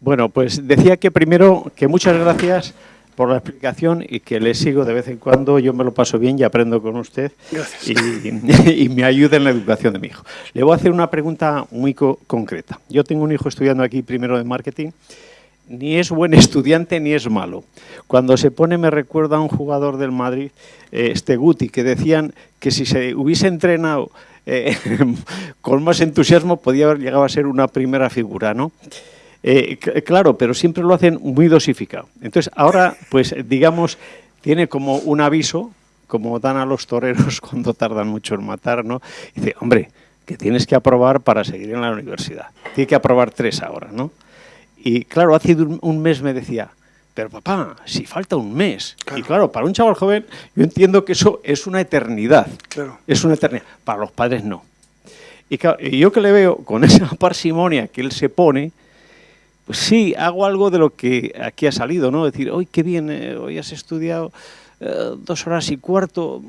Bueno, pues decía que primero que muchas gracias por la explicación y que le sigo de vez en cuando. Yo me lo paso bien y aprendo con usted. Y, me ayuda en la educación de mi hijo. Le voy a hacer una pregunta muy concreta. Yo tengo un hijo estudiando aquí primero de marketing. Ni es buen estudiante ni es malo. Cuando se pone, me recuerda a un jugador del Madrid, eh, este Guti, que decían que si se hubiese entrenado eh, con más entusiasmo podía haber llegado a ser una primera figura, ¿no? Eh, claro, pero siempre lo hacen muy dosificado. Entonces, ahora, pues digamos, tiene como un aviso, como dan a los toreros cuando tardan mucho en matar, ¿no? dice, hombre, que tienes que aprobar para seguir en la universidad. Tiene que aprobar tres ahora, ¿no? Y claro, hace un mes me decía, pero papá, si falta un mes. Y claro, para un chaval joven, yo entiendo que eso es una eternidad. Claro. Es una eternidad. Para los padres no. Y, y yo que le veo con esa parsimonia que él se pone, sí, hago algo de lo que aquí ha salido, ¿no? Decir, hoy qué bien, eh, hoy has estudiado eh, dos horas y cuarto,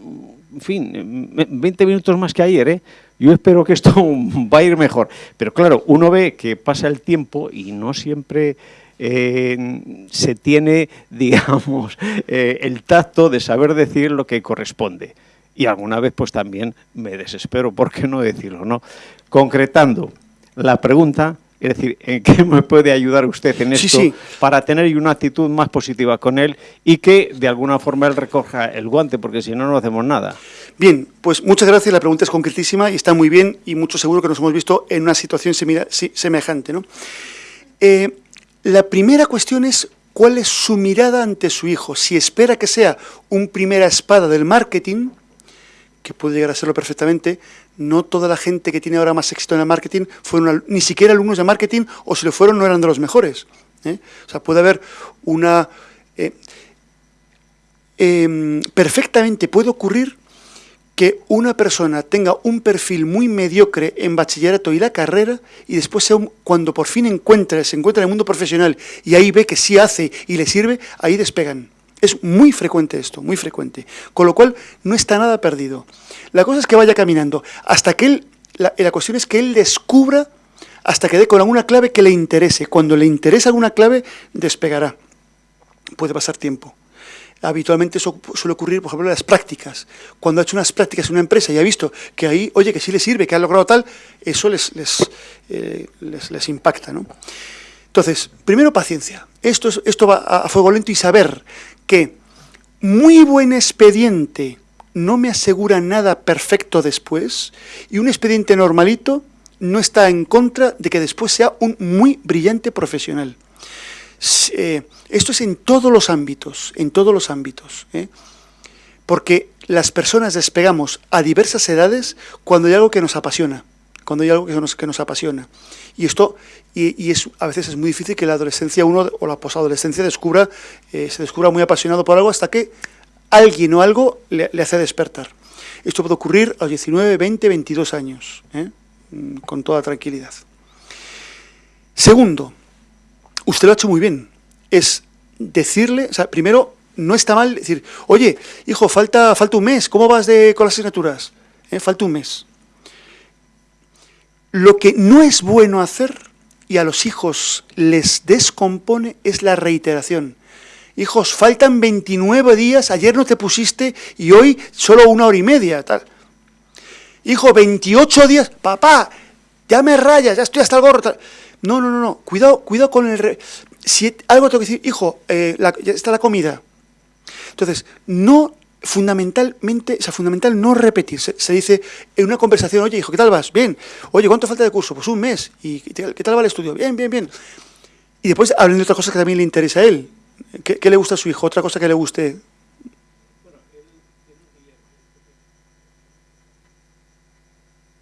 en fin, 20 minutos más que ayer, ¿eh? Yo espero que esto va a ir mejor. Pero claro, uno ve que pasa el tiempo y no siempre eh, se tiene, digamos, el tacto de saber decir lo que corresponde. Y alguna vez pues también me desespero, ¿por qué no decirlo? no? Concretando la pregunta, es decir, ¿en qué me puede ayudar usted en esto para tener una actitud más positiva con él y que de alguna forma él recoja el guante, porque si no, no hacemos nada? Bien, pues muchas gracias. La pregunta es concretísima y está muy bien y mucho seguro que nos hemos visto en una situación semejante. ¿no? Eh, la primera cuestión es cuál es su mirada ante su hijo. Si espera que sea un primera espada del marketing, que puede llegar a serlo perfectamente, no toda la gente que tiene ahora más éxito en el marketing fueron ni siquiera alumnos de marketing, o si lo fueron no eran de los mejores. ¿eh? O sea, puede haber una... Eh, em, perfectamente puede ocurrir que una persona tenga un perfil muy mediocre en bachillerato y la carrera y después cuando por fin encuentra, se encuentra en el mundo profesional y ahí ve que sí hace y le sirve, ahí despegan. Es muy frecuente esto, muy frecuente. Con lo cual, no está nada perdido. La cosa es que vaya caminando. Hasta que él, la, cuestión es que él descubra, hasta que dé con alguna clave que le interese. Cuando le interesa alguna clave, despegará. Puede pasar tiempo. Habitualmente eso suele ocurrir, por ejemplo, en las prácticas. Cuando ha hecho unas prácticas en una empresa y ha visto que ahí, oye, que sí le sirve, que ha logrado tal, eso les, les, eh, les, impacta. ¿no? Entonces, primero paciencia. Esto, es, esto va a fuego lento y saber que muy buen expediente no me asegura nada perfecto después y un expediente normalito no está en contra de que después sea un muy brillante profesional. Eh, esto es en todos los ámbitos, en todos los ámbitos. ¿eh? Porque las personas despegamos a diversas edades cuando hay algo que nos apasiona, cuando hay algo que nos, que nos apasiona. Y esto, y, es, a veces es muy difícil que la adolescencia uno o la posadolescencia descubra, eh, se descubra muy apasionado por algo hasta que alguien o algo le, hace despertar. Esto puede ocurrir a los 19, 20, 22 años, ¿eh? mm, con toda tranquilidad. Segundo, usted lo ha hecho muy bien, es decirle, o sea, primero, no está mal decir, oye, hijo, falta, falta un mes, ¿cómo vas de, con las asignaturas? ¿Eh? Falta un mes. Lo que no es bueno hacer y a los hijos les descompone es la reiteración. Hijos, faltan 29 días, ayer no te pusiste y hoy solo una hora y media. Tal. Hijo, 28 días, papá, ya me rayas, ya estoy hasta el gorro. No, no, no, no, cuidado, cuidado con el... Si algo tengo que decir, hijo, eh, ya está la comida. Entonces, no fundamentalmente, o sea, fundamental no repetirse. Se dice en una conversación, oye, hijo, ¿qué tal vas? Bien. Oye, ¿cuánto falta de curso? Pues un mes. ¿Y qué tal va el estudio? Bien, bien, bien. Y después hablen de otra cosa que también le interesa a él. ¿Qué, le gusta a su hijo? Otra cosa que le guste.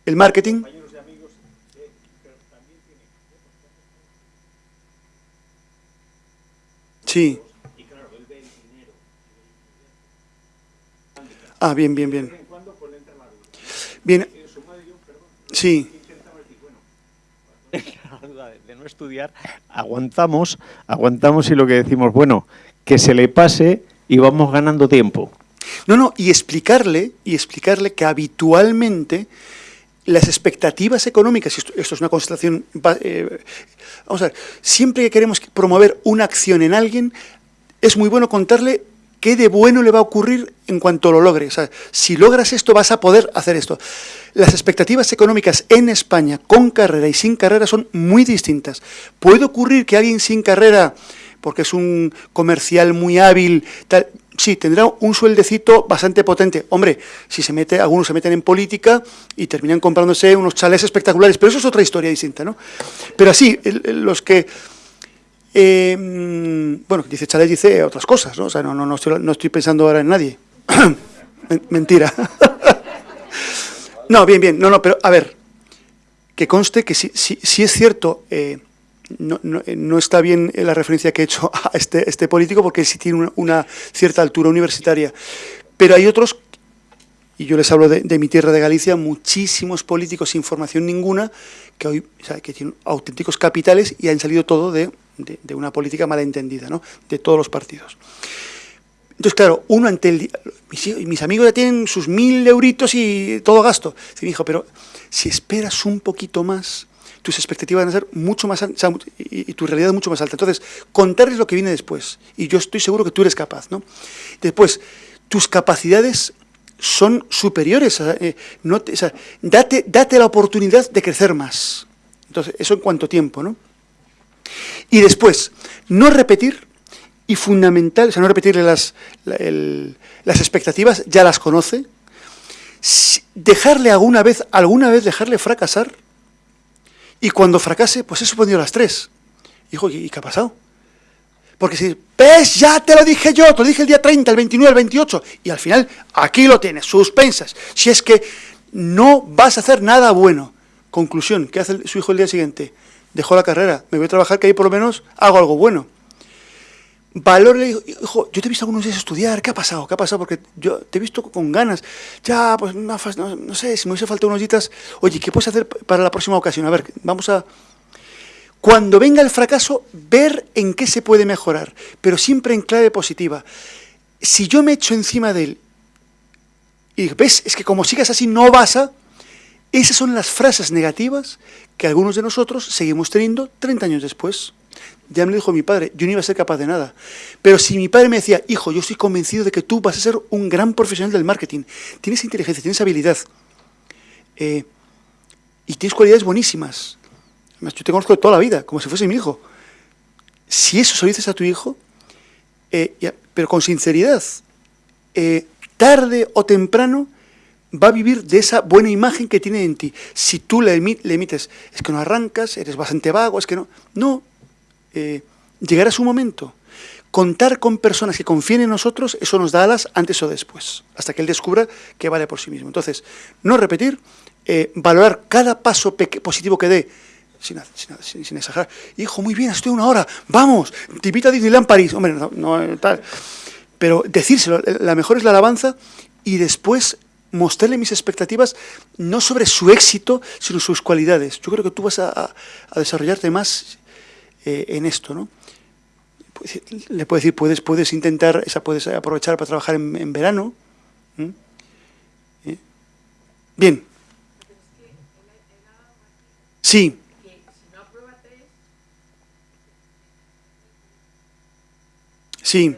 El marketing. Sí. Ah, bien, bien, bien. Bien. Sí. de no estudiar, aguantamos, aguantamos y lo que decimos, bueno, que se le pase y vamos ganando tiempo. No, no, y explicarle, y explicarle que habitualmente las expectativas económicas, esto, esto es una constatación, eh, vamos a ver, siempre que queremos promover una acción en alguien, es muy bueno contarle qué de bueno le va a ocurrir en cuanto lo logre. O sea, si logras esto, vas a poder hacer esto. Las expectativas económicas en España, con carrera y sin carrera, son muy distintas. Puede ocurrir que alguien sin carrera, porque es un comercial muy hábil, sí, tendrá un sueldecito bastante potente. Hombre, si se mete, algunos se meten en política y terminan comprándose unos chalés espectaculares, pero eso es otra historia distinta, ¿no? Pero así, los que... Eh, bueno, dice chalés, dice otras cosas, ¿no? O sea, no, no, no, estoy, pensando ahora en nadie. Mentira. no, bien, bien, no, no, pero a ver, que conste que si, si, es cierto... Eh, no, no, está bien la referencia que he hecho a este, este político porque sí tiene una, cierta altura universitaria. Pero hay otros, y yo les hablo de, mi tierra de Galicia, muchísimos políticos sin formación ninguna que hoy que tienen auténticos capitales y han salido todo de, de, una política malentendida, ¿no? de todos los partidos. Entonces, claro, uno ante el... Mis, mis amigos ya tienen sus mil euritos y todo gasto. Y me dijo, pero si esperas un poquito más, tus expectativas van a ser mucho más altas y, tu realidad mucho más alta. Entonces, contarles lo que viene después. Y yo estoy seguro que tú eres capaz. ¿no? Después, tus capacidades son superiores. Eh, no date, date la oportunidad de crecer más. Entonces, eso en cuanto a tiempo. ¿no? Y después, no repetir, y fundamental, o sea, no repetirle las, las expectativas, ya las conoce, dejarle alguna vez, alguna vez dejarle fracasar, y cuando fracase, pues he suspendido las tres. Hijo, ¿y qué ha pasado? Porque si, ves, ya te lo dije yo, te lo dije el día 30, el 29, el 28, y al final, aquí lo tienes, suspensas. Si es que no vas a hacer nada bueno. Conclusión, ¿qué hace su hijo el día siguiente? Dejó la carrera, me voy a trabajar que ahí por lo menos hago algo bueno. Valor le dijo, hijo, yo te he visto algunos días estudiar, ¿qué ha pasado? ¿Qué ha pasado? Porque yo te he visto con ganas. Ya, pues no, no sé, si me hubiese faltado unos días, oye, ¿qué puedes hacer para la próxima ocasión? A ver, vamos a... Cuando venga el fracaso, ver en qué se puede mejorar, pero siempre en clave positiva. Si yo me echo encima de él y ves, es que como sigas así no vas a... Esas son las frases negativas que algunos de nosotros seguimos teniendo 30 años después. Ya me lo dijo mi padre, yo no iba a ser capaz de nada. Pero si mi padre me decía, hijo, yo estoy convencido de que tú vas a ser un gran profesional del marketing, tienes inteligencia, tienes habilidad, eh, y tienes cualidades buenísimas. Además, yo te conozco toda la vida, como si fuese mi hijo. Si eso se lo dices a tu hijo, eh, pero con sinceridad, eh, tarde o temprano va a vivir de esa buena imagen que tiene en ti. Si tú le, emites, es que no arrancas, eres bastante vago, es que no... No, eh, llegará su momento. Contar con personas que confíen en nosotros, eso nos da alas antes o después, hasta que él descubra que vale por sí mismo. Entonces, no repetir, eh, valorar cada paso positivo que dé, sin, sin, exagerar. Hijo, muy bien, estoy una hora, vamos, te invito a Disneyland París. Hombre, no, tal. Pero decírselo, la mejor es la alabanza y después mostrarle mis expectativas no sobre su éxito, sino sus cualidades. Yo creo que tú vas a, desarrollarte más eh, en esto, ¿no? Pues, le puedo decir, puedes, puedes intentar, esa puedes aprovechar para trabajar en, verano. ¿Eh? Bien. Sí. Sí.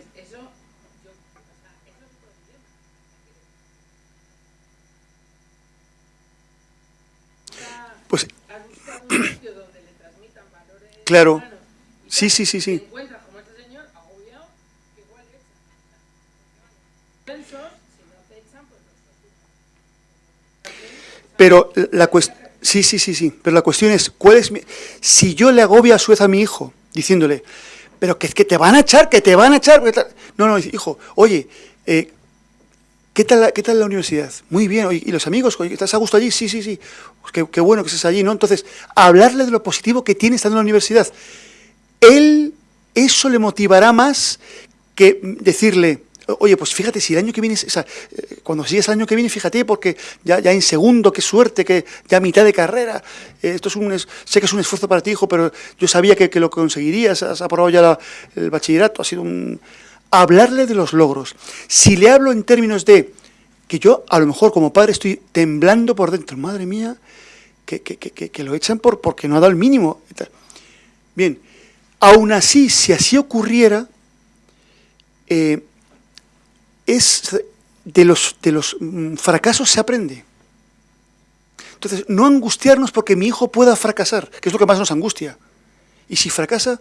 Pues claro. Sí, sí, sí, sí. Pero la cuestión... Sí, sí, sí, sí. Pero la cuestión es, ¿cuál es mi... Si yo le agobio a su vez a mi hijo, diciéndole, pero que, que te van a echar, que te van a echar... No, no, hijo, oye, eh, ¿qué, tal la, ¿qué tal la universidad? Muy bien, ¿y los amigos? ¿Estás a gusto allí? Sí, sí, sí. Pues qué, bueno que estés allí, ¿no? Entonces, hablarle de lo positivo que tiene estando en la universidad él eso le motivará más que decirle, oye, pues fíjate, si el año que viene, o sea, eh, cuando sigues el año que viene, fíjate, porque ya, en segundo, qué suerte, que ya a mitad de carrera, eh, esto es un, sé que es un esfuerzo para ti, hijo, pero yo sabía que, lo conseguirías, has aprobado ya el bachillerato, ha sido un... Hablarle de los logros. Si le hablo en términos de que yo a lo mejor como padre estoy temblando por dentro, madre mía, que, que, lo echan por, porque no ha dado el mínimo. Bien, aún así, si así ocurriera, eh, es de los, de los mm, fracasos se aprende. Entonces, no angustiarnos porque mi hijo pueda fracasar, que es lo que más nos angustia. Y si fracasa,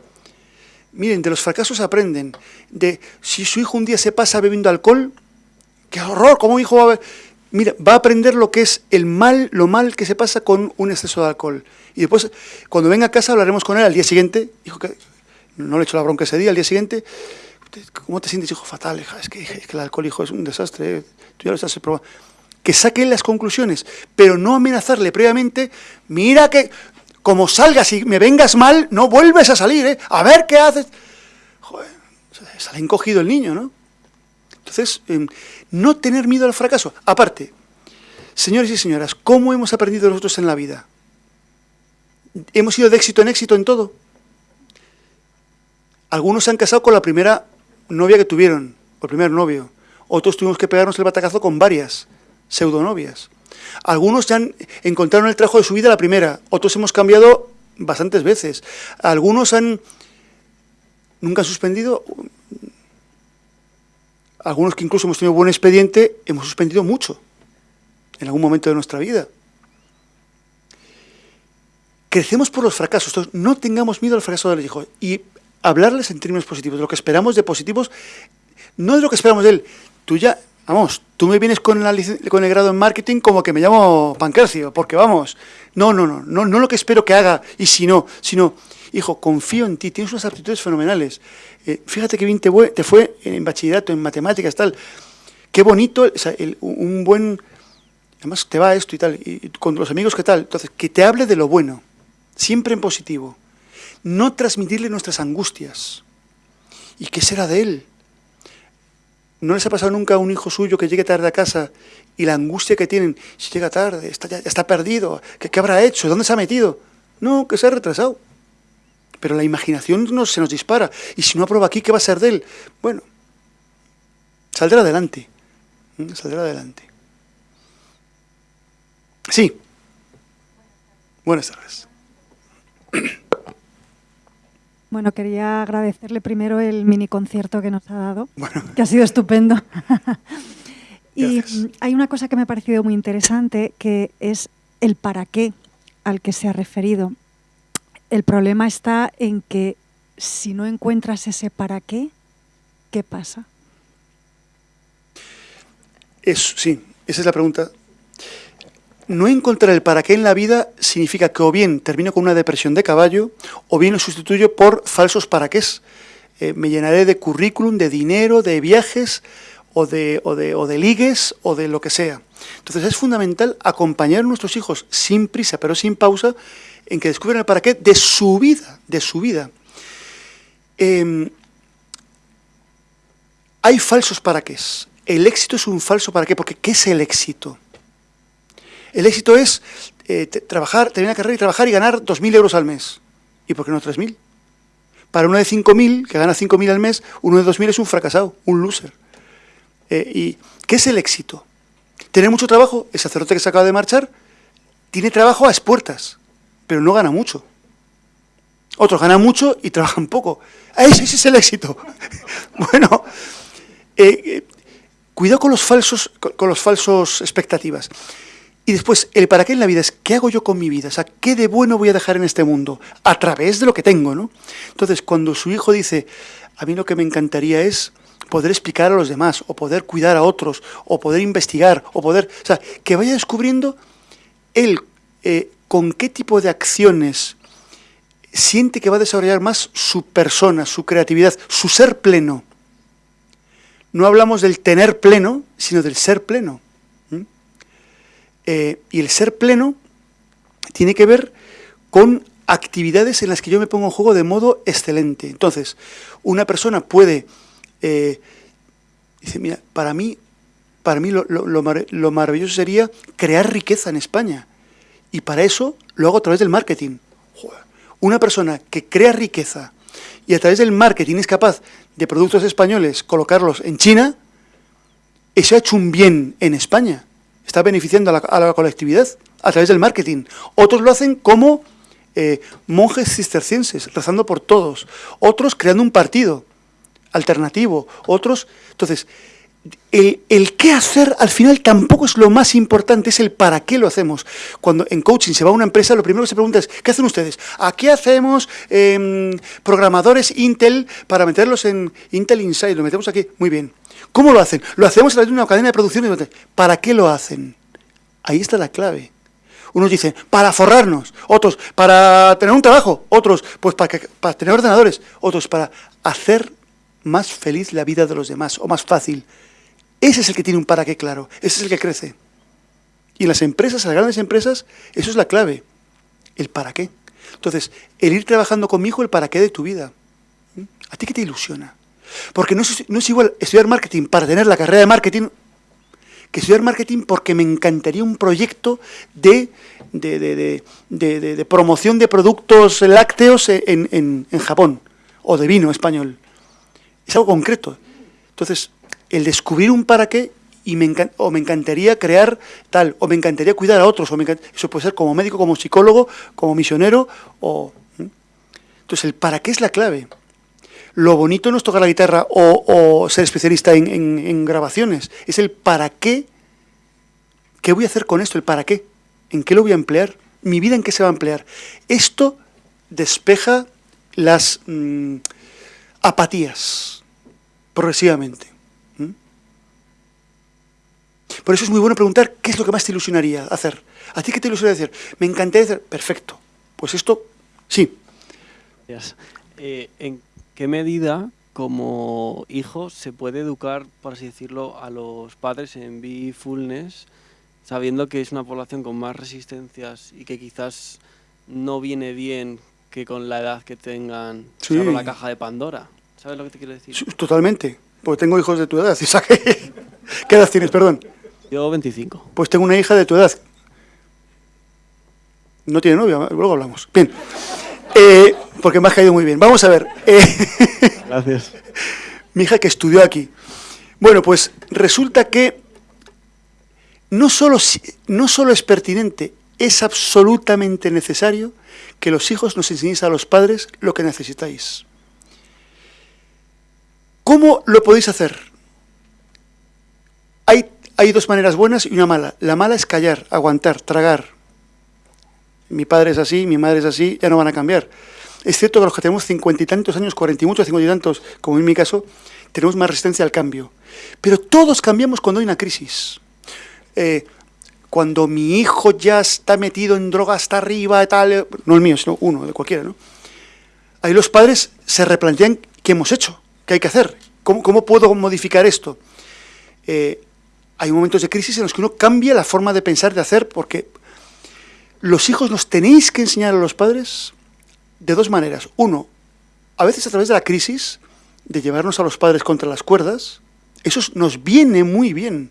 miren, de los fracasos aprenden. De si su hijo un día se pasa bebiendo alcohol, qué horror, ¿cómo mi hijo va a? Mira, va a aprender lo que es el mal, lo mal que se pasa con un exceso de alcohol. Y después, cuando venga a casa, hablaremos con él al día siguiente. Hijo, que no le he hecho la bronca ese día, al día siguiente, ¿cómo te sientes, hijo? Fatal, hija. Es que, el alcohol, hijo, es un desastre. ¿eh? Tú ya lo estás probando. Que saque las conclusiones, pero no amenazarle previamente. Mira que, como salgas y me vengas mal, no vuelves a salir, ¿eh? A ver qué haces. Joder, sale encogido el niño, ¿no? Entonces, em, no tener miedo al fracaso. Aparte, señores y señoras, ¿cómo hemos aprendido nosotros en la vida? ¿Hemos ido de éxito en éxito en todo? Algunos se han casado con la primera novia que tuvieron, o el primer novio. Otros tuvimos que pegarnos el batacazo con varias pseudonovias. Algunos ya han, encontraron el trabajo de su vida la primera, otros hemos cambiado bastantes veces. Algunos han nunca han suspendido, algunos que incluso hemos tenido buen expediente, hemos suspendido mucho en algún momento de nuestra vida. Crecemos por los fracasos, no tengamos miedo al fracaso de los hijos y hablarles en términos positivos, de lo que esperamos de positivos, no de lo que esperamos de él. Tú ya, vamos, tú me vienes con, el grado en marketing como que me llamo Pancracio, porque vamos, no, no, no, no, no lo que espero que haga y si no, sino, hijo, confío en ti, tienes unas aptitudes fenomenales. Eh, fíjate qué bien te, fue en bachillerato, en matemáticas, tal. Qué bonito, un buen... Además te va esto y tal, y con los amigos qué tal. Entonces, que te hable de lo bueno, siempre en positivo. No transmitirle nuestras angustias. ¿Y qué será de él? ¿No les ha pasado nunca a un hijo suyo que llegue tarde a casa y la angustia que tienen, si llega tarde, está, ya, está perdido, ¿qué, ¿qué habrá hecho? ¿Dónde se ha metido? No, que se ha retrasado pero la imaginación no, se nos dispara. Y si no aprueba aquí, ¿qué va a ser de él? Bueno, saldrá adelante. ¿Mm? Saldrá adelante. Sí. Buenas tardes. Bueno, quería agradecerle primero el mini concierto que nos ha dado, que ha sido estupendo. y hay una cosa que me ha parecido muy interesante, que es el para qué al que se ha referido. El problema está en que si no encuentras ese para qué, ¿qué pasa? Es, sí, esa es la pregunta. No encontrar el para qué en la vida significa que o bien termino con una depresión de caballo o bien lo sustituyo por falsos para qué. Eh, me llenaré de currículum, de dinero, de viajes o de, ligues o de lo que sea. Entonces es fundamental acompañar a nuestros hijos sin prisa pero sin pausa en que descubren el para qué de su vida, de su vida. Em, hay falsos para qué. El éxito es un falso para qué, porque ¿qué es el éxito? El éxito es eh, trabajar, terminar la carrera y trabajar y ganar 2.000 euros al mes. ¿Y por qué no 3.000? Para uno de 5.000, que gana 5.000 al mes, uno de 2.000 es un fracasado, un loser. Eh, ¿Y qué es el éxito? Tener mucho trabajo, el sacerdote que se acaba de marchar, tiene trabajo a expuertas pero no gana mucho. Otros ganan mucho y trabajan poco. Ese, es el éxito. bueno, eh, cuidado con los falsos, con, los falsos expectativas. Y después, el para qué en la vida es, ¿qué hago yo con mi vida? O sea, ¿qué de bueno voy a dejar en este mundo? A través de lo que tengo, ¿no? Entonces, cuando su hijo dice, a mí lo que me encantaría es poder explicar a los demás, o poder cuidar a otros, o poder investigar, o poder... O sea, que vaya descubriendo él eh, con qué tipo de acciones siente que va a desarrollar más su persona, su creatividad, su ser pleno. No hablamos del tener pleno, sino del ser pleno. Eh, y el ser pleno tiene que ver con actividades en las que yo me pongo en juego de modo excelente. Entonces, una persona puede, eh, dice, mira, para mí, para mí lo maravilloso sería crear riqueza en España. Y para eso lo hago a través del marketing. Una persona que crea riqueza y a través del marketing es capaz de productos españoles colocarlos en China, eso ha hecho un bien en España. Está beneficiando a la, colectividad a través del marketing. Otros lo hacen como eh, monjes cistercienses, rezando por todos. Otros creando un partido alternativo. Otros... Entonces, el, qué hacer al final tampoco es lo más importante, es el para qué lo hacemos. Cuando en coaching se va a una empresa, lo primero que se pregunta es, ¿qué hacen ustedes? ¿A qué hacemos em, programadores Intel para meterlos en Intel Inside? Lo metemos aquí, muy bien. ¿Cómo lo hacen? Lo hacemos a través de una cadena de producción. ¿Para qué lo hacen? Ahí está la clave. Unos dicen, para forrarnos, otros, para tener un trabajo, otros, pues para, para tener ordenadores, otros, para hacer más feliz la vida de los demás, o más fácil. Ese es el que tiene un para qué claro, ese es el que crece. Y en las empresas, en las grandes empresas, eso es la clave, el para qué. Entonces, el ir trabajando con mi hijo, el para qué de tu vida. ¿Mm? ¿A ti qué te ilusiona? Porque no es, igual estudiar marketing para tener la carrera de marketing que estudiar marketing porque me encantaría un proyecto de, de, promoción de productos lácteos en, en, Japón o de vino español. Es algo concreto. Entonces, el descubrir un para qué y me o me encantaría crear tal, o me encantaría cuidar a otros, o eso puede ser como médico, como psicólogo, como misionero, o... Entonces el para qué es la clave. Lo bonito no es tocar la guitarra o, ser especialista en, grabaciones, es el para qué, qué voy a hacer con esto, el para qué, en qué lo voy a emplear, mi vida en qué se va a emplear. Esto despeja las mm, apatías progresivamente. Por eso es muy bueno preguntar qué es lo que más te ilusionaría hacer. ¿A ti qué te ilusionaría hacer? Me encantaría hacer. Perfecto. Pues esto, sí. Eh, ¿En qué medida, como hijo, se puede educar, por así decirlo, a los padres en Be-Fullness, sabiendo que es una población con más resistencias y que quizás no viene bien que con la edad que tengan sí. la caja de Pandora? ¿Sabes lo que te quiero decir? totalmente. Porque tengo hijos de tu edad. ¿Qué edad tienes, perdón? Yo 25. Pues tengo una hija de tu edad. No tiene novia, luego hablamos. Bien. Eh, porque me ha caído muy bien. Vamos a ver. Eh, Gracias. Mi hija que estudió aquí. Bueno, pues resulta que no solo, no solo es pertinente, es absolutamente necesario que los hijos nos enseñéis a los padres lo que necesitáis. ¿Cómo lo podéis hacer? Hay dos maneras buenas y una mala. La mala es callar, aguantar, tragar. Mi padre es así, mi madre es así, ya no van a cambiar. Es cierto que los que tenemos cincuenta y tantos años, cuarenta y muchos, cincuenta y tantos, como en mi caso, tenemos más resistencia al cambio. Pero todos cambiamos cuando hay una crisis. Eh, cuando mi hijo ya está metido en droga hasta arriba, tal, no el mío, sino uno, de cualquiera, ¿no? Ahí los padres se replantean qué hemos hecho, qué hay que hacer, cómo, cómo puedo modificar esto. Eh, hay momentos de crisis en los que uno cambia la forma de pensar, de hacer, porque los hijos nos tenéis que enseñar a los padres de dos maneras. Uno, a veces a través de la crisis, de llevarnos a los padres contra las cuerdas, eso nos viene muy bien.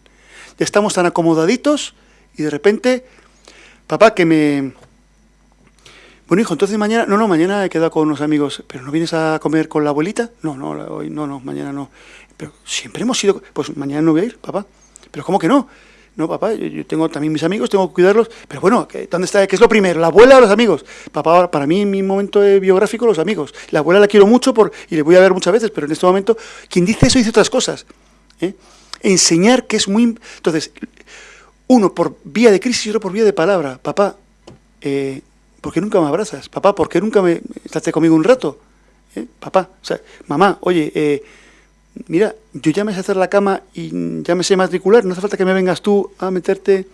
Ya estamos tan acomodaditos y de repente, papá, que me... Bueno, hijo, entonces mañana... No, no, mañana he quedado con unos amigos. ¿Pero no vienes a comer con la abuelita? No, no, hoy no, no, mañana no. Pero siempre hemos ido... Pues mañana no voy a ir, papá. Pero ¿cómo que no? No, papá, yo, tengo también mis amigos, tengo que cuidarlos. Pero bueno, ¿dónde está? ¿Qué es lo primero? ¿La abuela o los amigos? Papá, para mí, en mi momento biográfico, los amigos. La abuela la quiero mucho por, y le voy a ver muchas veces, pero en este momento, quien dice eso dice otras cosas. ¿eh? Enseñar que es muy... Entonces, uno por vía de crisis y otro por vía de palabra. Papá, eh, ¿por qué nunca me abrazas? Papá, ¿por qué nunca me estás conmigo un rato? ¿Eh? Papá, o sea, mamá, oye, eh, mira, yo ya me sé hacer la cama y ya me sé matricular, no hace falta que me vengas tú a meterte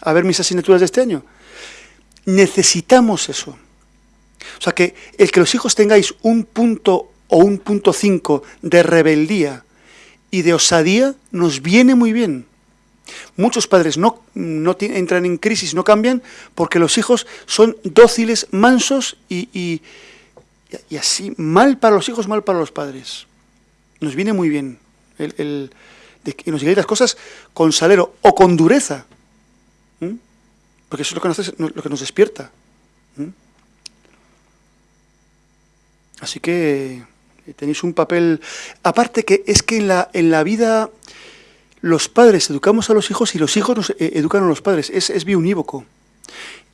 a ver mis asignaturas de este año. Necesitamos eso. O sea, que el que los hijos tengáis un punto o un punto cinco de rebeldía y de osadía nos viene muy bien. Muchos padres no, no entran en crisis, no cambian, porque los hijos son dóciles, mansos y, y, y así, mal para los hijos, mal para los padres nos viene muy bien el, de que nos digáis las cosas con salero o con dureza, porque eso es lo que nos, lo que nos despierta. Así que eh, tenéis un papel... Aparte que es que en la, en la vida los padres educamos a los hijos y los hijos nos eh, educan a los padres. Es, es biunívoco.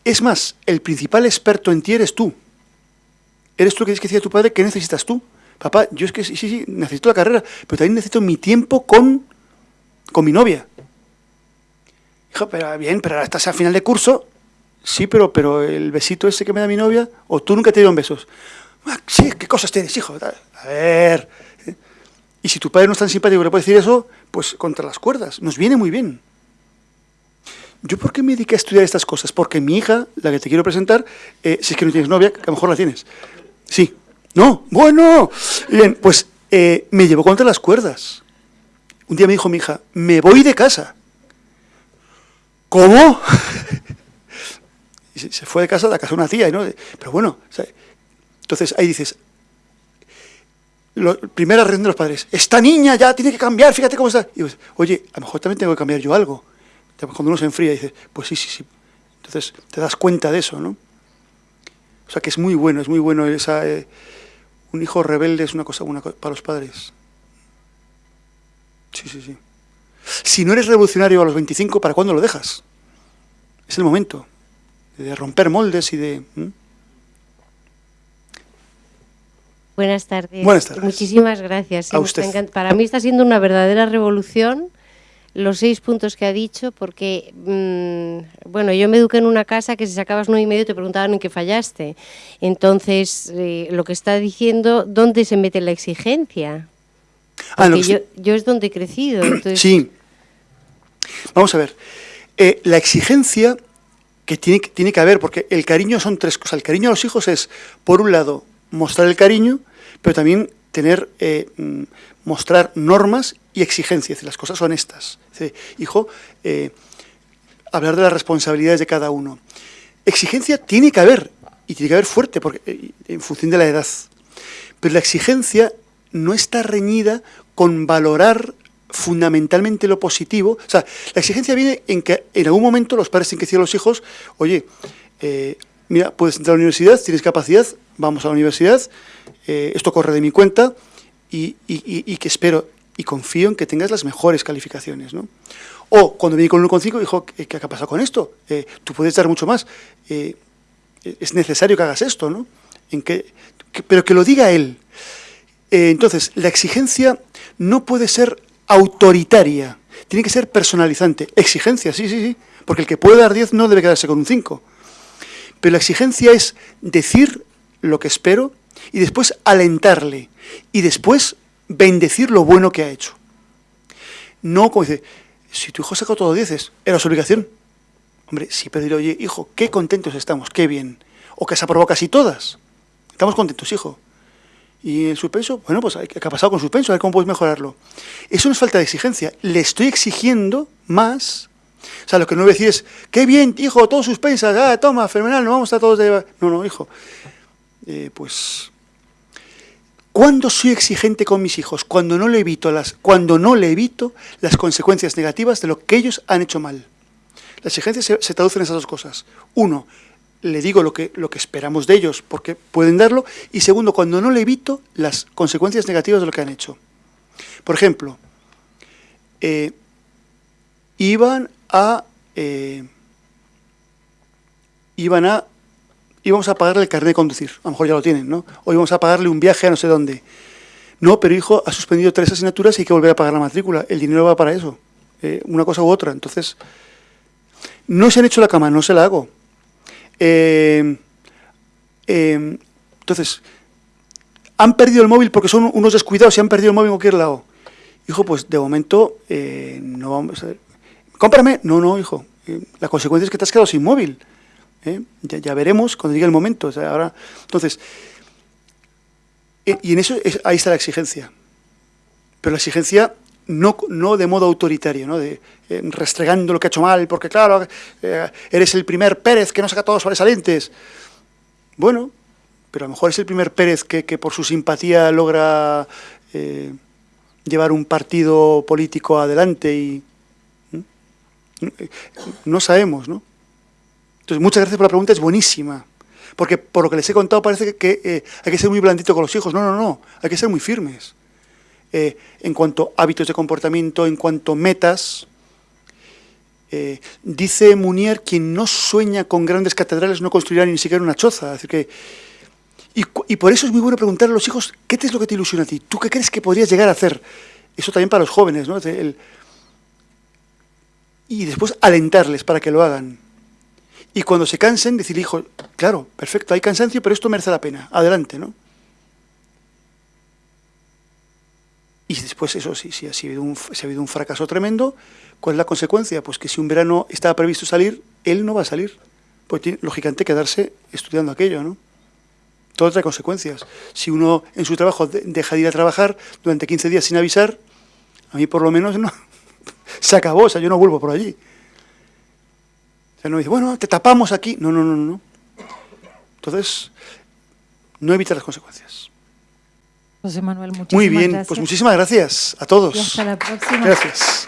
Es más, el principal experto en ti eres tú. Eres tú que tienes que decir a tu padre qué necesitas tú. Papá, yo es que sí, sí, necesito la carrera, pero también necesito mi tiempo con, con mi novia. Hijo, pero bien, pero ahora estás a final de curso. Sí, pero, pero el besito ese que me da mi novia, o tú nunca te dieron besos. Ah, sí, ¿qué cosas tienes, hijo? A ver. Y si tu padre no es tan simpático que le puede decir eso, pues contra las cuerdas. Nos viene muy bien. ¿Yo por qué me dediqué a estudiar estas cosas? Porque mi hija, la que te quiero presentar, eh, si es que no tienes novia, que a lo mejor la tienes. Sí. No, bueno. Bien, pues eh, me llevó contra las cuerdas. Un día me dijo mi hija, me voy de casa. ¿Cómo? y se fue de casa, la casa de una tía, ¿no? Pero bueno, entonces ahí dices, primera reacción de los padres, esta niña ya tiene que cambiar, fíjate cómo está. Y oye, a lo mejor también tengo que cambiar yo algo. Cuando uno se enfría, dice, pues sí, sí, sí. Entonces te das cuenta de eso, ¿no? O sea que es muy bueno, es muy bueno esa... Eh, un hijo rebelde es una cosa buena para los padres. Sí, sí, sí. Si no eres revolucionario a los 25, ¿para cuándo lo dejas? Es el momento de romper moldes y de... Buenas tardes. Buenas tardes. Muchísimas gracias. Para mí está siendo una verdadera revolución los seis puntos que ha dicho, porque, mm, bueno, yo me eduqué en una casa que si sacabas nueve y medio te preguntaban en qué fallaste. Entonces, eh, lo que está diciendo, ¿dónde se mete la exigencia? Ah, yo, es donde he crecido. Sí. Vamos a ver. Eh, la exigencia que tiene, tiene que haber, porque el cariño son tres cosas. El cariño a los hijos es, por un lado, mostrar el cariño, pero también tener, eh, mm, mostrar normas y exigencias. Las cosas son estas. hijo, eh, hablar de las responsabilidades de cada uno. Exigencia tiene que haber, y tiene que haber fuerte, porque, en función de la edad. Pero la exigencia no está reñida con valorar fundamentalmente lo positivo. O sea, la exigencia viene en que en algún momento los padres tienen que decir a los hijos, oye, eh, mira, puedes entrar a la universidad, tienes capacidad, vamos a la universidad, eh, esto corre de mi cuenta y, que espero y confío en que tengas las mejores calificaciones. ¿no? O cuando viene con un 1,5 dijo, ¿qué, ¿qué ha pasado con esto? Eh, tú puedes dar mucho más. es necesario que hagas esto, ¿no? Pero que lo diga él. entonces, la exigencia no puede ser autoritaria, tiene que ser personalizante. Exigencia, sí, sí, sí, porque el que puede dar 10 no debe quedarse con un 5. Pero la exigencia es decir lo que espero y después alentarle y después bendecir lo bueno que ha hecho. No como dice, si tu hijo sacó todo 10, era su obligación. Hombre, sí, pero oye, hijo, qué contentos estamos, qué bien. O que se aprobó casi todas. Estamos contentos, hijo. Y el suspenso, bueno, pues ¿qué ha pasado con suspenso? A ver cómo puedes mejorarlo. Eso no es falta de exigencia. Le estoy exigiendo más. O sea, lo que no voy a decir es, qué bien, hijo, todo suspensa, ah, toma, fenomenal, no vamos a todos de... No, no, hijo. Eh, pues... ¿Cuándo soy exigente con mis hijos? Cuando no, le evito las, cuando no le evito las consecuencias negativas de lo que ellos han hecho mal. La exigencia se, se traduce en esas dos cosas. Uno, le digo lo que, lo que esperamos de ellos, porque pueden darlo, y segundo, cuando no le evito las consecuencias negativas de lo que han hecho. Por ejemplo, eh, iban a... Eh, iban a... íbamos a pagarle el carnet de conducir, a lo mejor ya lo tienen, ¿no? O íbamos a pagarle un viaje a no sé dónde. No, pero hijo, ha suspendido tres asignaturas y hay que volver a pagar la matrícula. El dinero va para eso, eh, una cosa u otra. Entonces, no se han hecho la cama, no se la hago eh, eh, entonces, han perdido el móvil porque son unos descuidados y han perdido el móvil en cualquier lado. Hijo, pues de momento eh, no vamos a... Cómprame. No, no, hijo. la consecuencia es que te has quedado sin móvil. Ya, veremos cuando llegue el momento. ahora, entonces, y en eso ahí está la exigencia. Pero la exigencia no, no de modo autoritario, ¿no? de, eh, restregando lo que ha hecho mal, porque claro, eh, eres el primer Pérez que no saca todos sobresalientes. Bueno, pero a lo mejor es el primer Pérez que, por su simpatía logra eh, llevar un partido político adelante y... No sabemos, ¿no? Entonces, muchas gracias por la pregunta, es buenísima. Porque por lo que les he contado parece que, hay que ser muy blandito con los hijos. No, no, no, hay que ser muy firmes. eh, en cuanto a hábitos de comportamiento, en cuanto a metas. Eh, dice Munier, quien no sueña con grandes catedrales no construirá ni siquiera una choza. que, y, por eso es muy bueno preguntar a los hijos, ¿qué es lo que te ilusiona a ti? ¿Tú qué crees que podrías llegar a hacer? Eso también para los jóvenes, ¿no? y después alentarles para que lo hagan. Y cuando se cansen, decir, hijo, claro, perfecto, hay cansancio, pero esto merece la pena, adelante, ¿no? Y después, eso sí, si ha, habido un, ha un fracaso tremendo, ¿cuál es la consecuencia? Pues que si un verano estaba previsto salir, él no va a salir. Pues tiene, lógicamente, quedarse estudiando aquello, ¿no? Todo trae consecuencias. Si uno en su trabajo deja de ir a trabajar durante 15 días sin avisar, a mí por lo menos no, se acabó, o sea, yo no vuelvo por allí. O sea, no dice, bueno, te tapamos aquí. No, no, no, no. Entonces, no evita las consecuencias. José Manuel, muchísimas Muy bien, pues muchísimas gracias a todos. Y hasta la próxima. Gracias.